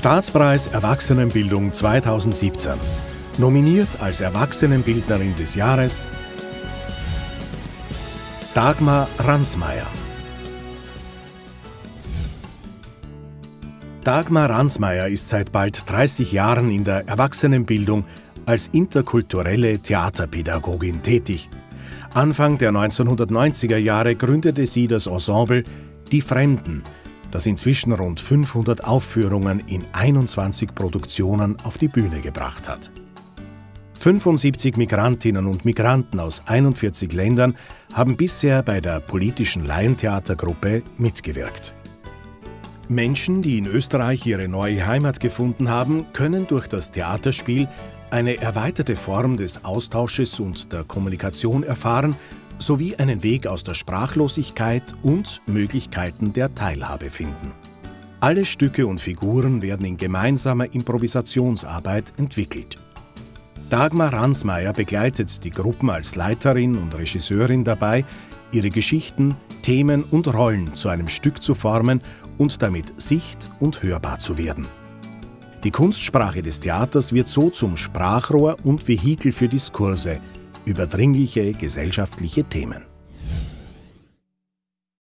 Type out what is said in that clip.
Staatspreis Erwachsenenbildung 2017. Nominiert als Erwachsenenbildnerin des Jahres Dagmar Ransmayr. Dagmar Ransmayr ist seit bald 30 Jahren in der Erwachsenenbildung als interkulturelle Theaterpädagogin tätig. Anfang der 1990er Jahre gründete sie das Ensemble Die Fremden, das inzwischen rund 500 Aufführungen in 21 Produktionen auf die Bühne gebracht hat. 75 Migrantinnen und Migranten aus 41 Ländern haben bisher bei der politischen Laientheatergruppe mitgewirkt. Menschen, die in Österreich ihre neue Heimat gefunden haben, können durch das Theaterspiel eine erweiterte Form des Austausches und der Kommunikation erfahren, sowie einen Weg aus der Sprachlosigkeit und Möglichkeiten der Teilhabe finden. Alle Stücke und Figuren werden in gemeinsamer Improvisationsarbeit entwickelt. Dagmar Ransmayr begleitet die Gruppen als Leiterin und Regisseurin dabei, ihre Geschichten, Themen und Rollen zu einem Stück zu formen und damit sicht- und hörbar zu werden. Die Kunstsprache des Theaters wird so zum Sprachrohr und Vehikel für Diskurse über dringliche gesellschaftliche Themen.